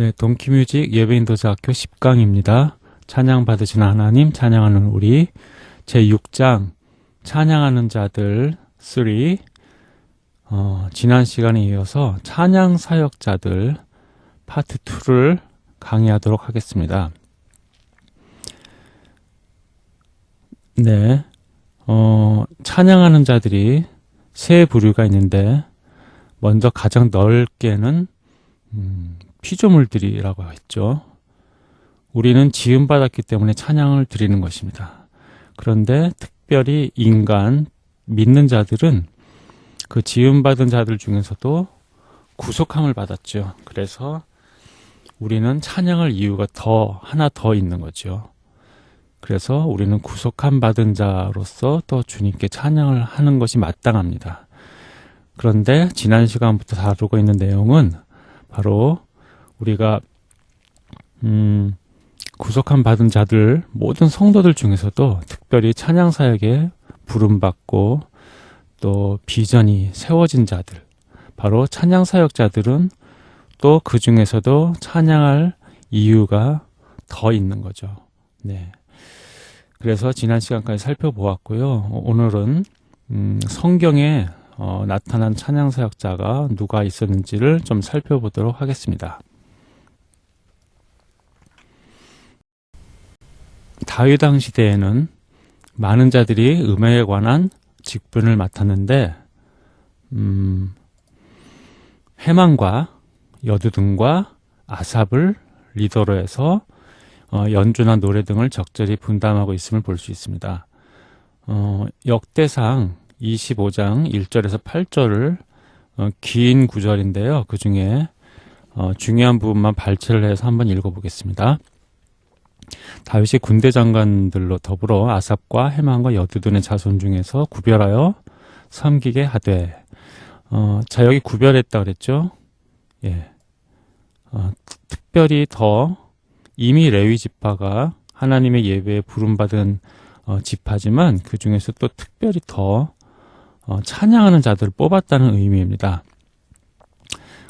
네, 동키뮤직 예배인도자학교 10강입니다. 찬양 받으시는 하나님, 찬양하는 우리 제6장 찬양하는 자들 3 어, 지난 시간에 이어서 찬양 사역자들 파트 2를 강의하도록 하겠습니다. 네, 어, 찬양하는 자들이 세 부류가 있는데 먼저 가장 넓게는 음, 피조물들이라고 했죠. 우리는 지음받았기 때문에 찬양을 드리는 것입니다. 그런데 특별히 인간, 믿는 자들은 그 지음받은 자들 중에서도 구속함을 받았죠. 그래서 우리는 찬양할 이유가 더, 하나 더 있는 거죠. 그래서 우리는 구속함 받은 자로서 또 주님께 찬양을 하는 것이 마땅합니다. 그런데 지난 시간부터 다루고 있는 내용은 바로 우리가 음, 구속함 받은 자들 모든 성도들 중에서도 특별히 찬양 사역에 부름 받고 또 비전이 세워진 자들 바로 찬양 사역자들은 또 그 중에서도 찬양할 이유가 더 있는 거죠. 네. 그래서 지난 시간까지 살펴보았고요. 오늘은 음, 성경에 어, 나타난 찬양 사역자가 누가 있었는지를 좀 살펴보도록 하겠습니다. 다윗 당 시대에는 많은 자들이 음악에 관한 직분을 맡았는데 음, 해만과 여두등과 아삽을 리더로 해서 어, 연주나 노래 등을 적절히 분담하고 있음을 볼 수 있습니다. 어, 역대상 25장 1절에서 8절을 어, 긴 구절인데요. 그 중에 어, 중요한 부분만 발췌를 해서 한번 읽어보겠습니다. 다윗이 군대 장관들로 더불어 아삽과 해만과 여두둔의 자손 중에서 구별하여 섬기게 하되 어, 자 여기 구별했다 그랬죠? 예. 어, 특별히 더 이미 레위 지파가 하나님의 예배에 부름받은 어, 지파지만 그 중에서 또 특별히 더 어, 찬양하는 자들을 뽑았다는 의미입니다.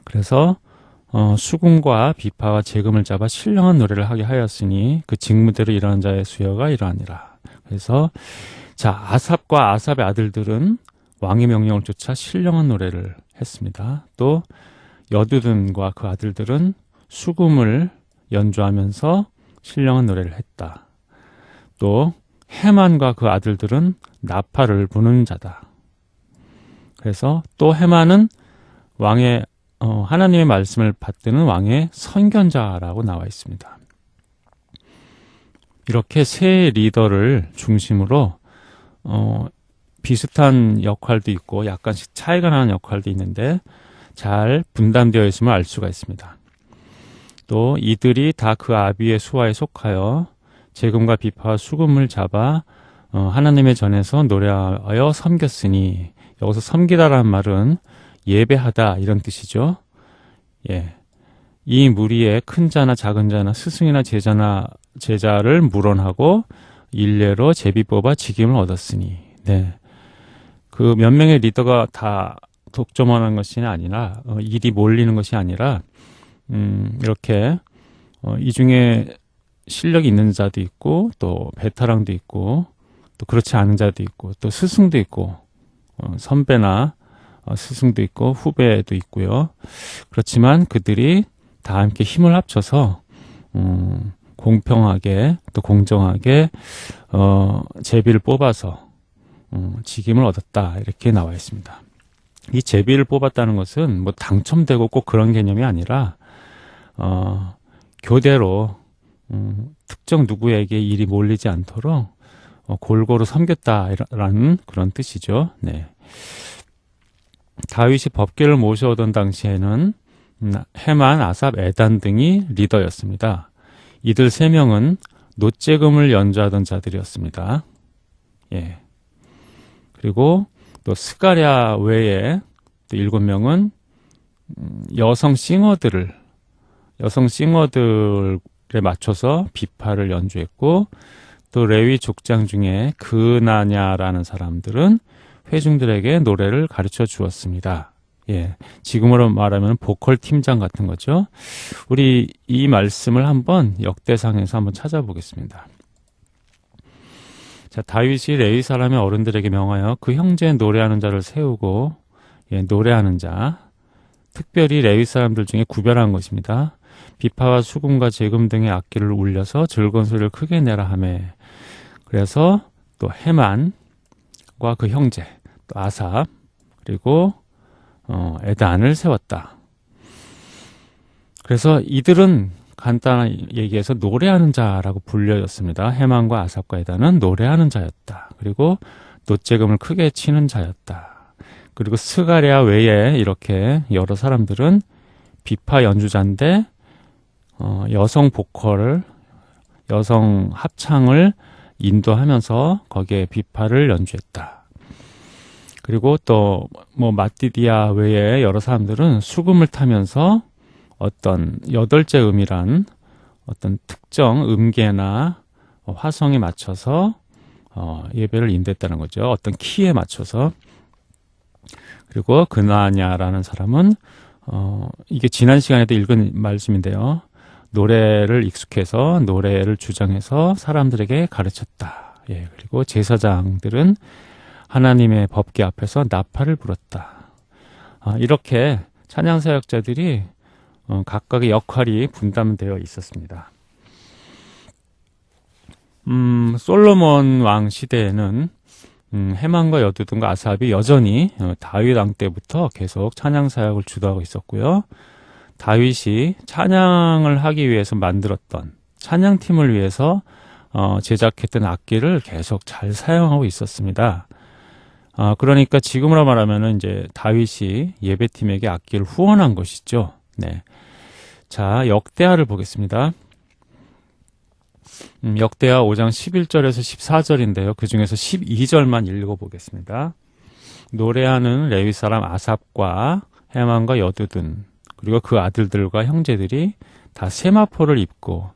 그래서 어, 수군과 비파와 재금을 잡아 신령한 노래를 하게 하였으니 그 직무대로 일하는 자의 수여가 이러하니라. 그래서 자 아삽과 아삽의 아들들은 왕의 명령을 쫓아 신령한 노래를 했습니다. 또 여두둔과 그 아들들은 수금을 연주하면서 신령한 노래를 했다. 또 해만과 그 아들들은 나팔을 부는 자다. 그래서 또 해만은 왕의 어, 하나님의 말씀을 받드는 왕의 선견자라고 나와 있습니다. 이렇게 세 리더를 중심으로 어, 비슷한 역할도 있고 약간씩 차이가 나는 역할도 있는데 잘 분담되어 있음을 알 수가 있습니다. 또 이들이 다 그 아비의 수하에 속하여 재금과 비파와 수금을 잡아 어, 하나님의 전에서 노래하여 섬겼으니 여기서 섬기다라는 말은 예배하다 이런 뜻이죠. 예. 이 무리에 큰 자나 작은 자나 스승이나 제자나 제자를 물원하고 일례로 제비 뽑아 직임을 얻었으니 네. 그 몇 명의 리더가 다 독점하는 것이 아니라 어, 일이 몰리는 것이 아니라 음, 이렇게 어, 이 중에 실력이 있는 자도 있고 또 베테랑도 있고 또 그렇지 않은 자도 있고 또 스승도 있고 어, 선배나 어, 스승도 있고 후배도 있고요. 그렇지만 그들이 다 함께 힘을 합쳐서 음, 공평하게 또 공정하게 어, 제비를 뽑아서 음, 직임을 얻었다 이렇게 나와 있습니다. 이 제비를 뽑았다는 것은 뭐 당첨되고 꼭 그런 개념이 아니라 어, 교대로 음, 특정 누구에게 일이 몰리지 않도록 어, 골고루 섬겼다라는 그런 뜻이죠. 네. 다윗이 법계를 모셔오던 당시에는 음, 해만, 아삽, 에단 등이 리더였습니다. 이들 세 명은 노재금을 연주하던 자들이었습니다. 예. 그리고 또 스가랴 외에 또 일곱 명은 음, 여성 싱어들을 여성 싱어들에 맞춰서 비파를 연주했고 또 레위 족장 중에 그나냐라는 사람들은 회중들에게 노래를 가르쳐 주었습니다. 예. 지금으로 말하면 보컬 팀장 같은 거죠. 우리 이 말씀을 한번 역대상에서 한번 찾아보겠습니다. 자, 다윗이 레위 사람의 어른들에게 명하여 그 형제 노래하는 자를 세우고 예, 노래하는 자 특별히 레위 사람들 중에 구별한 것입니다. 비파와 수금과 재금 등의 악기를 울려서 즐거운 소리를 크게 내라 하매 그래서 또 해만과 그 형제 또 아삽 그리고 어, 에단을 세웠다. 그래서 이들은 간단히 얘기해서 노래하는 자라고 불려졌습니다. 해만과 아삽과 에단은 노래하는 자였다. 그리고 노재금을 크게 치는 자였다. 그리고 스가랴 외에 이렇게 여러 사람들은 비파 연주자인데 어, 여성 보컬을 여성 합창을 인도하면서 거기에 비파를 연주했다. 그리고 또 뭐 마티디아 외에 여러 사람들은 수금을 타면서 어떤 여덟째 음이란 어떤 특정 음계나 화성에 맞춰서 어, 예배를 인도했다는 거죠. 어떤 키에 맞춰서 그리고 그나냐라는 사람은 어, 이게 지난 시간에도 읽은 말씀인데요. 노래를 익숙해서 노래를 주장해서 사람들에게 가르쳤다. 예, 그리고 제사장들은 하나님의 법계 앞에서 나팔을 불었다. 아, 이렇게 찬양 사역자들이 어, 각각의 역할이 분담되어 있었습니다. 음, 솔로몬 왕 시대에는 음, 해만과 여두둔과 아삽이 여전히 어, 다윗 왕 때부터 계속 찬양 사역을 주도하고 있었고요. 다윗이 찬양을 하기 위해서 만들었던 찬양팀을 위해서 어, 제작했던 악기를 계속 잘 사용하고 있었습니다. 어, 그러니까 지금으로 말하면 이제 다윗이 예배팀에게 악기를 후원한 것이죠. 네. 자, 역대하를 보겠습니다. 음, 역대하 5장 11절에서 14절인데요. 그 중에서 12절만 읽어보겠습니다. 노래하는 레위 사람 아삽과 해만과 여두둔 그리고 그 아들들과 형제들이 다 세마포를 입고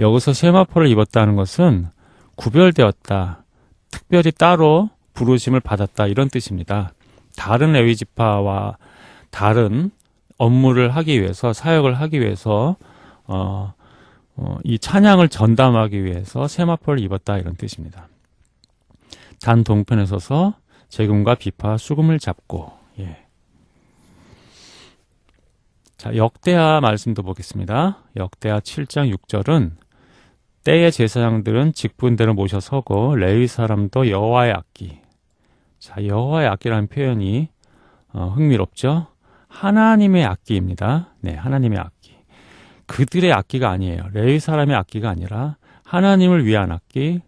여기서 세마포를 입었다는 것은 구별되었다. 특별히 따로 부르심을 받았다 이런 뜻입니다. 다른 레위 지파와 다른 업무를 하기 위해서 사역을 하기 위해서 어, 어, 이 찬양을 전담하기 위해서 세마포를 입었다 이런 뜻입니다. 단 동편에 서서 재금과 비파 수금을 잡고 예. 자 역대하 말씀도 보겠습니다. 역대하 7장 6절은 때의 제사장들은 직분대로 모셔 서고 레위 사람도 여호와의 악기 자 여호와의 악기라는 표현이 어, 흥미롭죠. 하나님의 악기입니다. 네, 하나님의 악기. 그들의 악기가 아니에요. 레위 사람의 악기가 아니라 하나님을 위한 악기,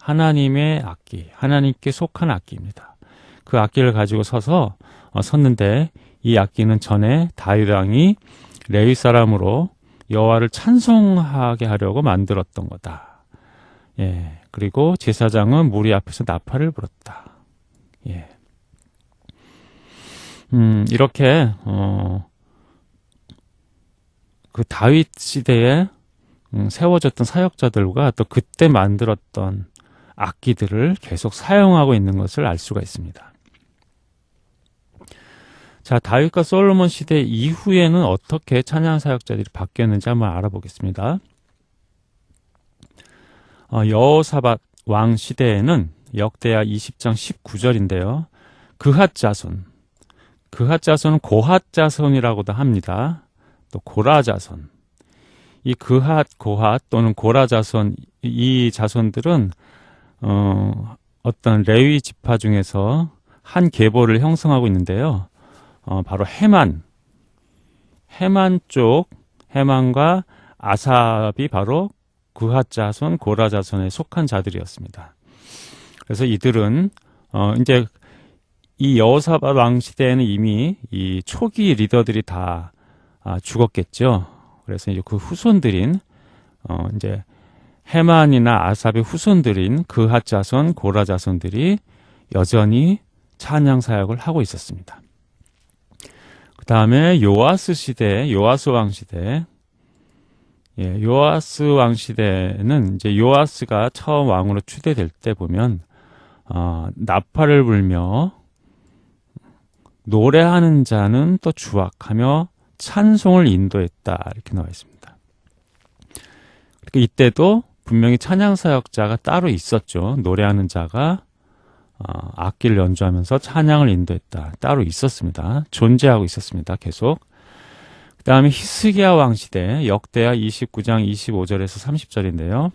하나님의 악기, 하나님께 속한 악기입니다. 그 악기를 가지고 서서 어, 섰는데 이 악기는 전에 다윗 왕이 레위 사람으로 여호와를 찬송하게 하려고 만들었던 거다. 예. 그리고 제사장은 무리 앞에서 나팔을 불었다. 예. 음, 이렇게 어, 그 다윗 시대에 음, 세워졌던 사역자들과 또 그때 만들었던 악기들을 계속 사용하고 있는 것을 알 수가 있습니다. 자, 다윗과 솔로몬 시대 이후에는 어떻게 찬양 사역자들이 바뀌었는지 한번 알아보겠습니다. 어, 여호사밧 왕 시대에는 역대하 20장 19절인데요. 그핫 자손, 그핫 자손은 고핫 자손이라고도 합니다. 또 고라 자손. 이 그핫, 고핫 또는 고라 자손 이 자손들은 어, 어떤 레위 지파 중에서 한 계보를 형성하고 있는데요. 어, 바로 해만, 해만 쪽, 해만과 아삽이 바로 그핫 자손, 고라 자손에 속한 자들이었습니다. 그래서 이들은 어, 이제 이 여호사밧 왕 시대에는 이미 이 초기 리더들이 다 아, 죽었겠죠. 그래서 이제 그 후손들인 어 이제 해만이나 아삽의 후손들인 그핫 자손, 고라 자손들이 여전히 찬양 사역을 하고 있었습니다. 그 다음에 요아스 시대, 요아스 왕 시대, 예, 요아스 왕 시대는 이제 요아스가 처음 왕으로 추대될 때 보면 어, 나팔을 불며 노래하는 자는 또 주악하며 찬송을 인도했다 이렇게 나와 있습니다. 그러니까 이때도 분명히 찬양 사역자가 따로 있었죠. 노래하는 자가 어, 악기를 연주하면서 찬양을 인도했다. 따로 있었습니다. 존재하고 있었습니다. 계속. 그 다음에 히스기야 왕 시대 역대하 29장 25절에서 30절인데요.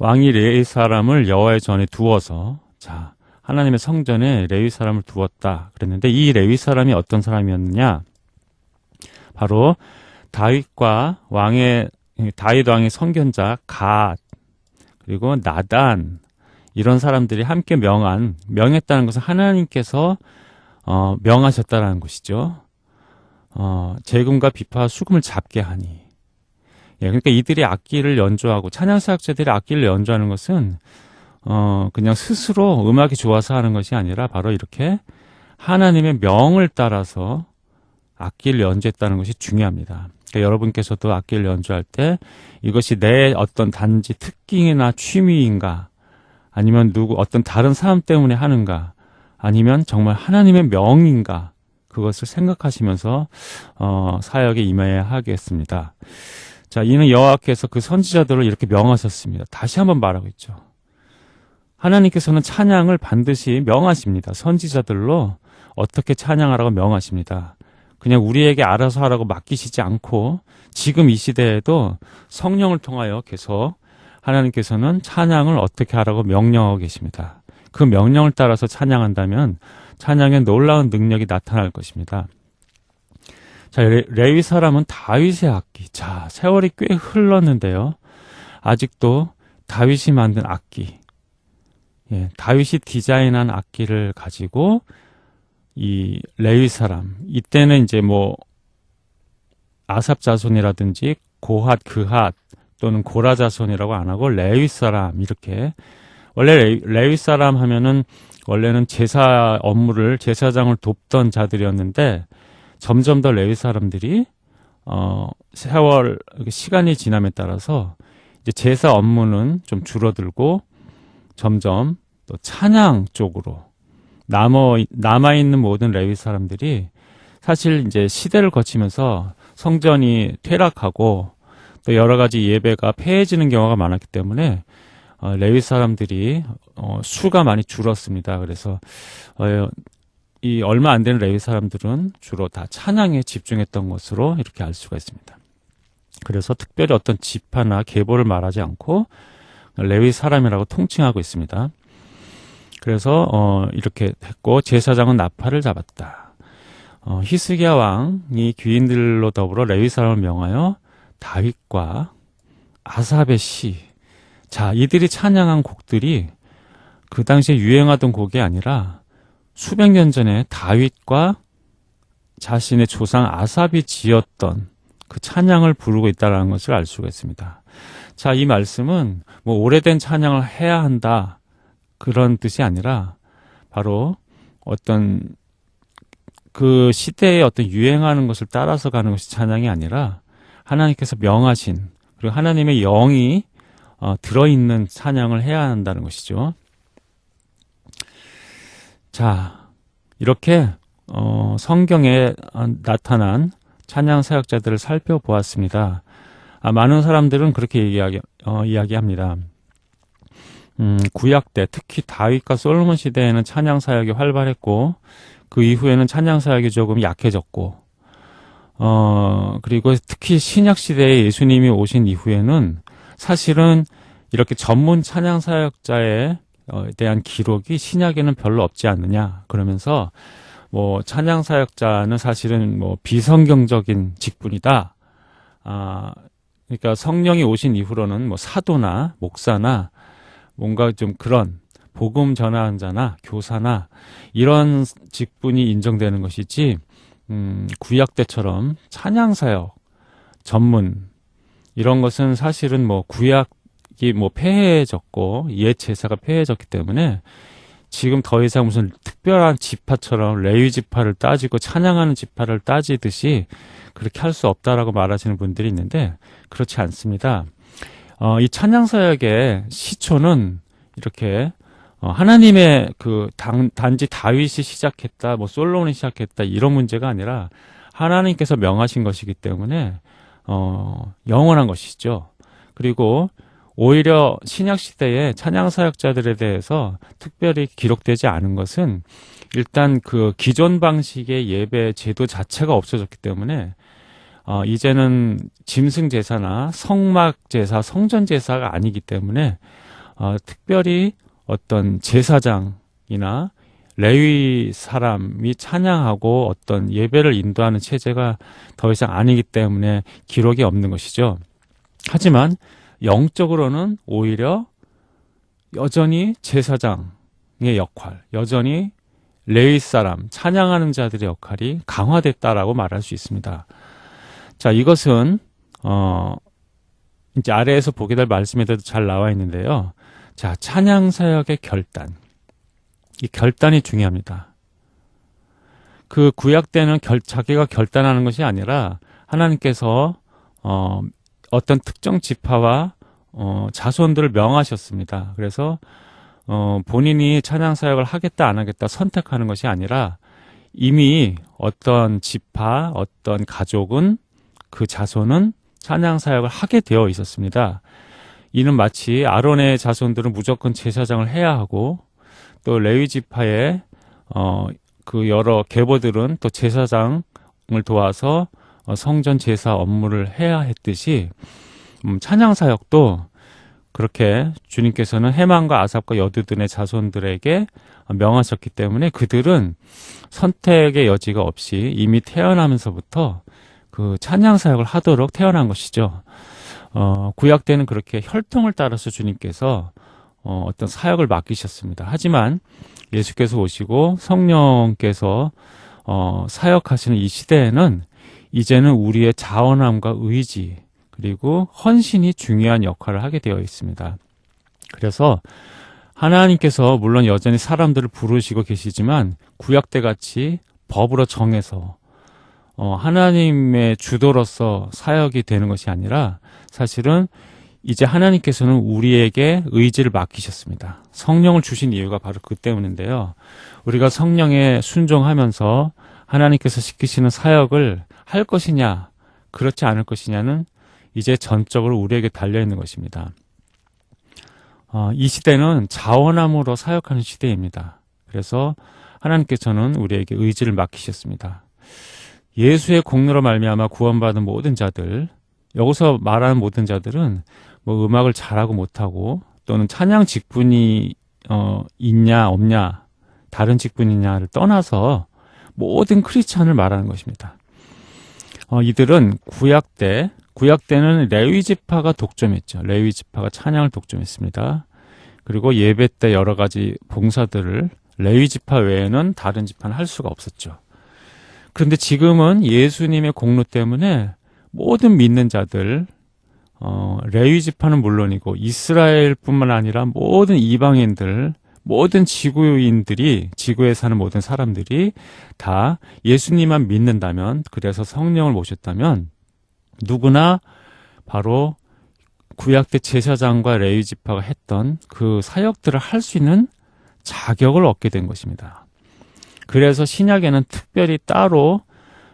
왕이 레이 사람을 여호와의 전에 두어서 자 하나님의 성전에 레위 사람을 두었다 그랬는데 이 레위 사람이 어떤 사람이었느냐 바로 다윗과 왕의 다윗 왕의 성견자 갓 그리고 나단 이런 사람들이 함께 명한 명했다는 것은 하나님께서 어, 명하셨다라는 것이죠. 어, 재금과 비파 수금을 잡게 하니 예, 그러니까 이들이 악기를 연주하고 찬양 사역자들이 악기를 연주하는 것은 어, 그냥 스스로 음악이 좋아서 하는 것이 아니라 바로 이렇게 하나님의 명을 따라서 악기를 연주했다는 것이 중요합니다. 그러니까 여러분께서도 악기를 연주할 때 이것이 내 어떤 단지 특기나 취미인가 아니면 누구 어떤 다른 사람 때문에 하는가 아니면 정말 하나님의 명인가 그것을 생각하시면서 어, 사역에 임해야 하겠습니다. 자, 이는 여호와께서 그 선지자들을 이렇게 명하셨습니다. 다시 한번 말하고 있죠. 하나님께서는 찬양을 반드시 명하십니다. 선지자들로 어떻게 찬양하라고 명하십니다. 그냥 우리에게 알아서 하라고 맡기시지 않고 지금 이 시대에도 성령을 통하여 계속 하나님께서는 찬양을 어떻게 하라고 명령하고 계십니다. 그 명령을 따라서 찬양한다면 찬양에 놀라운 능력이 나타날 것입니다. 자, 레, 위 사람은 다윗의 악기. 자, 세월이 꽤 흘렀는데요. 아직도 다윗이 만든 악기. 예, 다윗이 디자인한 악기를 가지고 이 레위 사람. 이때는 이제 뭐 아삽 자손이라든지 고핫, 그핫 또는 고라 자손이라고 안 하고 레위 사람 이렇게 원래 레위, 레위 사람 하면은 원래는 제사 업무를 제사장을 돕던 자들이었는데 점점 더 레위 사람들이 어 세월 시간이 지남에 따라서 이제 제사 업무는 좀 줄어들고 점점 또 찬양 쪽으로 남어 남아 있는 모든 레위 사람들이 사실 이제 시대를 거치면서 성전이 퇴락하고 또 여러 가지 예배가 폐해지는 경우가 많았기 때문에 어, 레위 사람들이 어, 수가 많이 줄었습니다. 그래서 어, 이 얼마 안 되는 레위 사람들은 주로 다 찬양에 집중했던 것으로 이렇게 알 수가 있습니다. 그래서 특별히 어떤 지파나 계보를 말하지 않고 레위 사람이라고 통칭하고 있습니다. 그래서 어, 이렇게 했고 제사장은 나팔을 잡았다. 어, 히스기야 왕이 귀인들로 더불어 레위 사람을 명하여 다윗과 아삽의 시. 자, 이들이 찬양한 곡들이 그 당시에 유행하던 곡이 아니라 수백 년 전에 다윗과 자신의 조상 아삽이 지었던 그 찬양을 부르고 있다는 것을 알 수가 있습니다. 자, 이 말씀은 뭐 오래된 찬양을 해야 한다 그런 뜻이 아니라 바로 어떤 그 시대의 어떤 유행하는 것을 따라서 가는 것이 찬양이 아니라 하나님께서 명하신 그리고 하나님의 영이 어, 들어있는 찬양을 해야 한다는 것이죠. 자, 이렇게 어, 성경에 나타난 찬양 사역자들을 살펴보았습니다. 아, 많은 사람들은 그렇게 얘기하기, 어, 이야기합니다. 음, 구약 때 특히 다윗과 솔로몬 시대에는 찬양 사역이 활발했고 그 이후에는 찬양 사역이 조금 약해졌고 어, 그리고 특히 신약 시대에 예수님이 오신 이후에는 사실은 이렇게 전문 찬양 사역자의 어, 대한 기록이 신약에는 별로 없지 않느냐 그러면서 뭐 찬양 사역자는 사실은 뭐 비성경적인 직분이다. 아 그러니까 성령이 오신 이후로는 뭐 사도나 목사나 뭔가 좀 그런 복음 전하는 자나 교사나 이런 직분이 인정되는 것이지 음, 구약 때처럼 찬양 사역 전문 이런 것은 사실은 뭐 구약 이게 뭐 폐해졌고 옛 제사가 폐해졌기 때문에 지금 더 이상 무슨 특별한 지파처럼 레위 지파를 따지고 찬양하는 지파를 따지듯이 그렇게 할 수 없다라고 말하시는 분들이 있는데 그렇지 않습니다. 어, 이 찬양 사역의 시초는 이렇게 어, 하나님의 그 단, 단지 다윗이 시작했다, 뭐 솔로몬이 시작했다 이런 문제가 아니라 하나님께서 명하신 것이기 때문에 어, 영원한 것이죠. 그리고 오히려 신약 시대에 찬양 사역자들에 대해서 특별히 기록되지 않은 것은 일단 그 기존 방식의 예배 제도 자체가 없어졌기 때문에 어, 이제는 짐승 제사나 성막 제사, 성전 제사가 아니기 때문에 어, 특별히 어떤 제사장이나 레위 사람이 찬양하고 어떤 예배를 인도하는 체제가 더 이상 아니기 때문에 기록이 없는 것이죠. 하지만 영적으로는 오히려 여전히 제사장의 역할, 여전히 레위 사람, 찬양하는 자들의 역할이 강화됐다라고 말할 수 있습니다. 자, 이것은 어 이제 아래에서 보게 될 말씀에도 잘 나와 있는데요. 자, 찬양 사역의 결단. 이 결단이 중요합니다. 그 구약 때는 결, 자기가 결단하는 것이 아니라 하나님께서 어, 어떤 특정 지파와 어, 자손들을 명하셨습니다. 그래서 어, 본인이 찬양 사역을 하겠다 안 하겠다 선택하는 것이 아니라 이미 어떤 지파, 어떤 가족은 그 자손은 찬양 사역을 하게 되어 있었습니다. 이는 마치 아론의 자손들은 무조건 제사장을 해야 하고 또 레위 지파의 어, 그 여러 계보들은 또 제사장을 도와서 어, 성전 제사 업무를 해야 했듯이 음, 찬양 사역도 그렇게 주님께서는 해만과 아삽과 여두둔의 자손들에게 명하셨기 때문에 그들은 선택의 여지가 없이 이미 태어나면서부터 그 찬양 사역을 하도록 태어난 것이죠. 어, 구약 때는 그렇게 혈통을 따라서 주님께서 어, 어떤 사역을 맡기셨습니다. 하지만 예수께서 오시고 성령께서 어, 사역하시는 이 시대에는 이제는 우리의 자원함과 의지 그리고 헌신이 중요한 역할을 하게 되어 있습니다. 그래서 하나님께서 물론 여전히 사람들을 부르시고 계시지만 구약 때 같이 법으로 정해서 어, 하나님의 주도로서 사역이 되는 것이 아니라 사실은 이제 하나님께서는 우리에게 의지를 맡기셨습니다. 성령을 주신 이유가 바로 그 때문인데요. 우리가 성령에 순종하면서 하나님께서 시키시는 사역을 할 것이냐, 그렇지 않을 것이냐는 이제 전적으로 우리에게 달려 있는 것입니다. 어, 이 시대는 자원함으로 사역하는 시대입니다. 그래서 하나님께서는 우리에게 의지를 맡기셨습니다. 예수의 공로로 말미암아 구원받은 모든 자들, 여기서 말하는 모든 자들은 뭐 음악을 잘하고 못하고 또는 찬양 직분이 어, 있냐 없냐 다른 직분이냐를 떠나서 모든 크리스찬을 말하는 것입니다. 어, 이들은 구약 때 구약 때는 레위 지파가 독점했죠. 레위 지파가 찬양을 독점했습니다. 그리고 예배 때 여러 가지 봉사들을 레위 지파 외에는 다른 지파는 할 수가 없었죠. 그런데 지금은 예수님의 공로 때문에 모든 믿는 자들 어, 레위 지파는 물론이고 이스라엘뿐만 아니라 모든 이방인들 모든 지구인들이 지구에 사는 모든 사람들이 다 예수님만 믿는다면 그래서 성령을 모셨다면 누구나 바로 구약 때 제사장과 레위 지파가 했던 그 사역들을 할 수 있는 자격을 얻게 된 것입니다. 그래서 신약에는 특별히 따로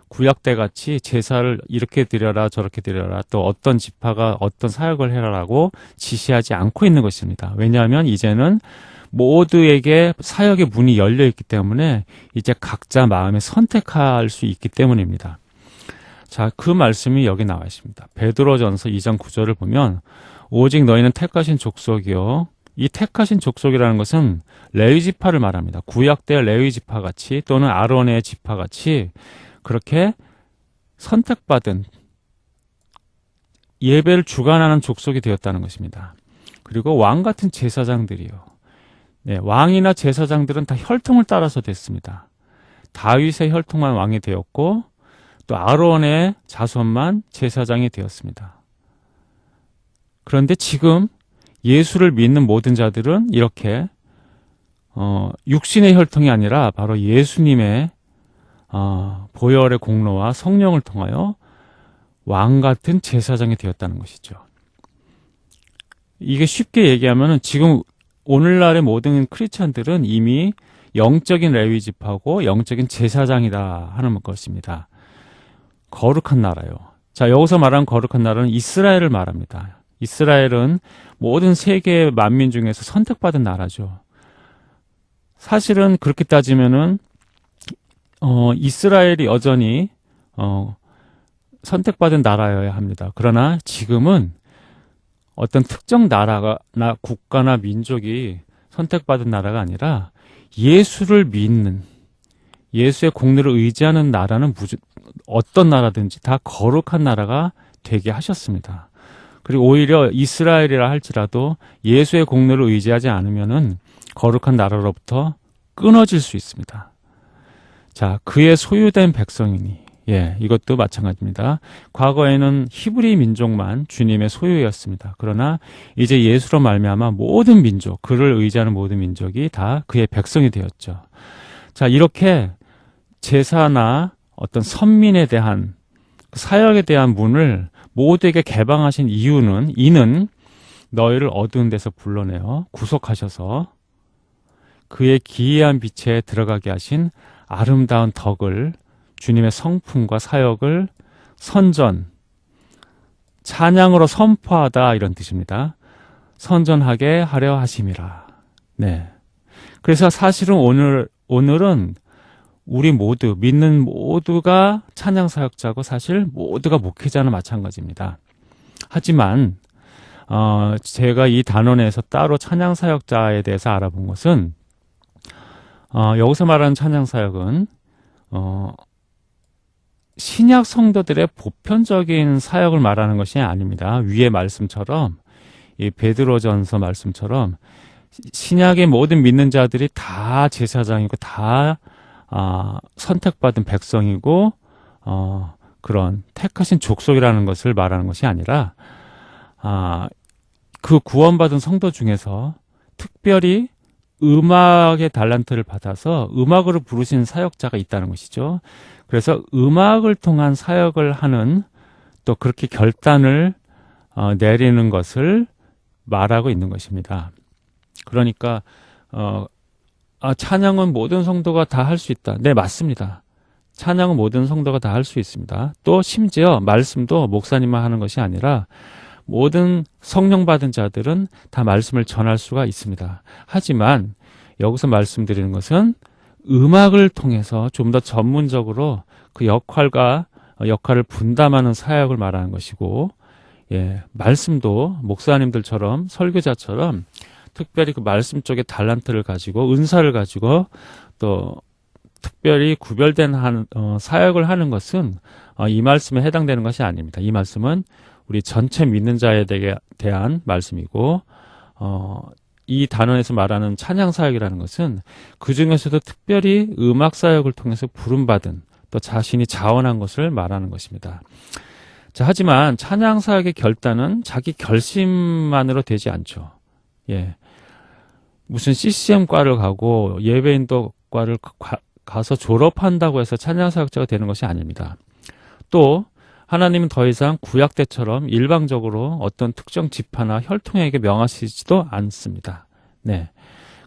구약 때 같이 제사를 이렇게 드려라 저렇게 드려라 또 어떤 지파가 어떤 사역을 해라라고 지시하지 않고 있는 것입니다. 왜냐하면 이제는 모두에게 사역의 문이 열려 있기 때문에 이제 각자 마음에 선택할 수 있기 때문입니다. 자, 그 말씀이 여기 나와 있습니다. 베드로전서 2장 9절을 보면 오직 너희는 택하신 족속이요 이 택하신 족속이라는 것은 레위 지파를 말합니다. 구약 때 레위 지파 같이 또는 아론의 지파 같이 그렇게 선택받은 예배를 주관하는 족속이 되었다는 것입니다. 그리고 왕 같은 제사장들이요. 네, 왕이나 제사장들은 다 혈통을 따라서 됐습니다. 다윗의 혈통만 왕이 되었고 또 아론의 자손만 제사장이 되었습니다. 그런데 지금 예수를 믿는 모든 자들은 이렇게 어, 육신의 혈통이 아니라 바로 예수님의 어, 보혈의 공로와 성령을 통하여 왕 같은 제사장이 되었다는 것이죠. 이게 쉽게 얘기하면은 지금 오늘날의 모든 크리스천들은 이미 영적인 레위 집하고 영적인 제사장이다 하는 것입니다. 거룩한 나라요. 자, 여기서 말하는 거룩한 나라는 이스라엘을 말합니다. 이스라엘은 모든 세계 만민 중에서 선택받은 나라죠. 사실은 그렇게 따지면은 어, 이스라엘이 여전히 어, 선택받은 나라여야 합니다. 그러나 지금은 어떤 특정 나라가 나 국가나 민족이 선택받은 나라가 아니라 예수를 믿는 예수의 공로를 의지하는 나라는 무조, 어떤 나라든지 다 거룩한 나라가 되게 하셨습니다. 그리고 오히려 이스라엘이라 할지라도 예수의 공로를 의지하지 않으면은 거룩한 나라로부터 끊어질 수 있습니다. 자, 그의 소유된 백성이니 예, 이것도 마찬가지입니다. 과거에는 히브리 민족만 주님의 소유였습니다. 그러나 이제 예수로 말미암아 모든 민족, 그를 의지하는 모든 민족이 다 그의 백성이 되었죠. 자, 이렇게 제사나 어떤 선민에 대한 그 사역에 대한 문을 모두에게 개방하신 이유는 이는 너희를 어두운 데서 불러내어 구속하셔서 그의 기이한 빛에 들어가게 하신 아름다운 덕을 주님의 성품과 사역을 선전, 찬양으로 선포하다 이런 뜻입니다. 선전하게 하려 하심이라. 네. 그래서 사실은 오늘 오늘은 우리 모두 믿는 모두가 찬양 사역자고 사실 모두가 목회자는 마찬가지입니다. 하지만 어, 제가 이 단원에서 따로 찬양 사역자에 대해서 알아본 것은 어, 여기서 말하는 찬양 사역은 어, 신약 성도들의 보편적인 사역을 말하는 것이 아닙니다. 위의 말씀처럼 이 베드로전서 말씀처럼 신약의 모든 믿는 자들이 다 제사장이고 다 아, 선택받은 백성이고 어, 그런 택하신 족속이라는 것을 말하는 것이 아니라 아, 그 구원받은 성도 중에서 특별히 음악의 달란트를 받아서 음악으로 부르신 사역자가 있다는 것이죠. 그래서 음악을 통한 사역을 하는 또 그렇게 결단을 어, 내리는 것을 말하고 있는 것입니다. 그러니까 어, 아, 찬양은 모든 성도가 다 할 수 있다. 네, 맞습니다. 찬양은 모든 성도가 다 할 수 있습니다. 또 심지어 말씀도 목사님만 하는 것이 아니라 모든 성령 받은 자들은 다 말씀을 전할 수가 있습니다. 하지만 여기서 말씀드리는 것은 음악을 통해서 좀 더 전문적으로 그 역할과 역할을 분담하는 사역을 말하는 것이고, 예, 말씀도 목사님들처럼 설교자처럼 특별히 그 말씀 쪽에 달란트를 가지고 은사를 가지고 또 특별히 구별된 한, 어, 사역을 하는 것은 어, 이 말씀에 해당되는 것이 아닙니다. 이 말씀은 우리 전체 믿는 자에 대한 말씀이고 어, 이 단원에서 말하는 찬양 사역이라는 것은 그 중에서도 특별히 음악 사역을 통해서 부름받은 또 자신이 자원한 것을 말하는 것입니다. 자, 하지만 찬양 사역의 결단은 자기 결심만으로 되지 않죠. 예. 무슨 CCM과를 가고 예배인도과를 가 서 졸업한다고 해서 찬양 사역자가 되는 것이 아닙니다. 또 하나님은 더 이상 구약 때처럼 일방적으로 어떤 특정 지파나 혈통에게 명하시지도 않습니다. 네.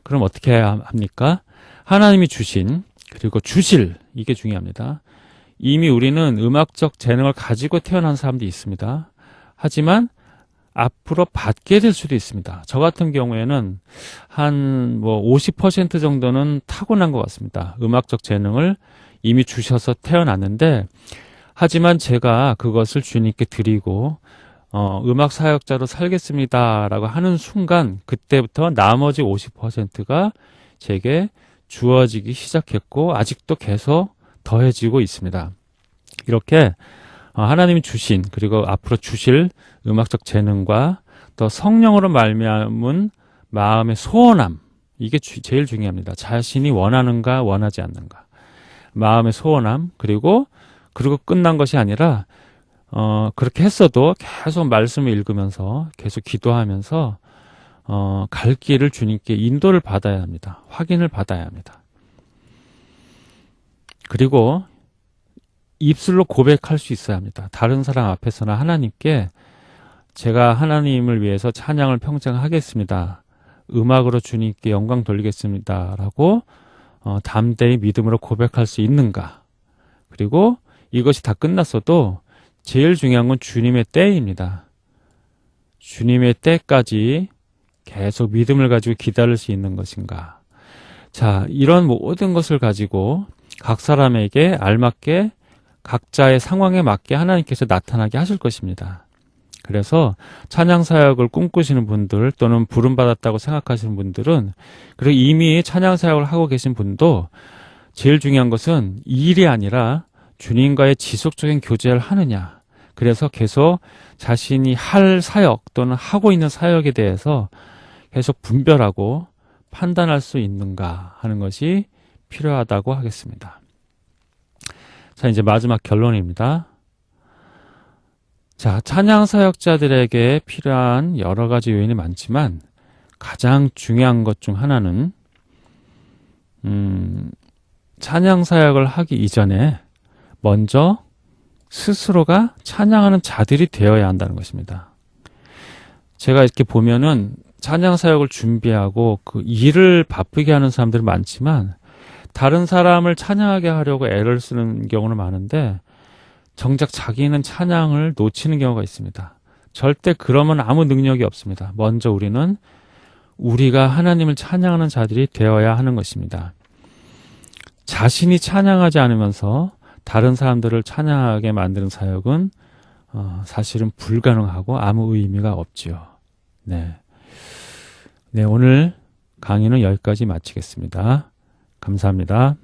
그럼 어떻게 해야 합니까? 하나님이 주신 그리고 주실 이게 중요합니다. 이미 우리는 음악적 재능을 가지고 태어난 사람도 있습니다. 하지만 앞으로 받게 될 수도 있습니다. 저 같은 경우에는 한 뭐 50% 정도는 타고난 것 같습니다. 음악적 재능을 이미 주셔서 태어났는데 하지만 제가 그것을 주님께 드리고 어, 음악 사역자로 살겠습니다라고 하는 순간 그때부터 나머지 50%가 제게 주어지기 시작했고 아직도 계속 더해지고 있습니다. 이렇게 어, 하나님이 주신 그리고 앞으로 주실 음악적 재능과 또 성령으로 말미암은 마음의 소원함 이게 주, 제일 중요합니다. 자신이 원하는가 원하지 않는가 마음의 소원함 그리고 그리고 끝난 것이 아니라 어, 그렇게 했어도 계속 말씀을 읽으면서 계속 기도하면서 어, 갈 길을 주님께 인도를 받아야 합니다. 확인을 받아야 합니다. 그리고 입술로 고백할 수 있어야 합니다. 다른 사람 앞에서나 하나님께 제가 하나님을 위해서 찬양을 평생 하겠습니다. 음악으로 주님께 영광 돌리겠습니다 라고 어, 담대히 믿음으로 고백할 수 있는가? 그리고 이것이 다 끝났어도 제일 중요한 건 주님의 때입니다. 주님의 때까지 계속 믿음을 가지고 기다릴 수 있는 것인가? 자, 이런 모든 것을 가지고 각 사람에게 알맞게 각자의 상황에 맞게 하나님께서 나타나게 하실 것입니다. 그래서 찬양 사역을 꿈꾸시는 분들 또는 부름 받았다고 생각하시는 분들은 그리고 이미 찬양 사역을 하고 계신 분도 제일 중요한 것은 일이 아니라 주님과의 지속적인 교제를 하느냐. 그래서 계속 자신이 할 사역 또는 하고 있는 사역에 대해서 계속 분별하고 판단할 수 있는가 하는 것이 필요하다고 하겠습니다. 자, 이제 마지막 결론입니다. 자, 찬양 사역자들에게 필요한 여러 가지 요인이 많지만 가장 중요한 것 중 하나는 음, 찬양 사역을 하기 이전에 먼저 스스로가 찬양하는 자들이 되어야 한다는 것입니다. 제가 이렇게 보면은 찬양 사역을 준비하고 그 일을 바쁘게 하는 사람들이 많지만 다른 사람을 찬양하게 하려고 애를 쓰는 경우는 많은데 정작 자기는 찬양을 놓치는 경우가 있습니다. 절대 그러면 아무 능력이 없습니다. 먼저 우리는 우리가 하나님을 찬양하는 자들이 되어야 하는 것입니다. 자신이 찬양하지 않으면서 다른 사람들을 찬양하게 만드는 사역은 어, 사실은 불가능하고 아무 의미가 없지요. 네. 네, 오늘 강의는 여기까지 마치겠습니다. 감사합니다.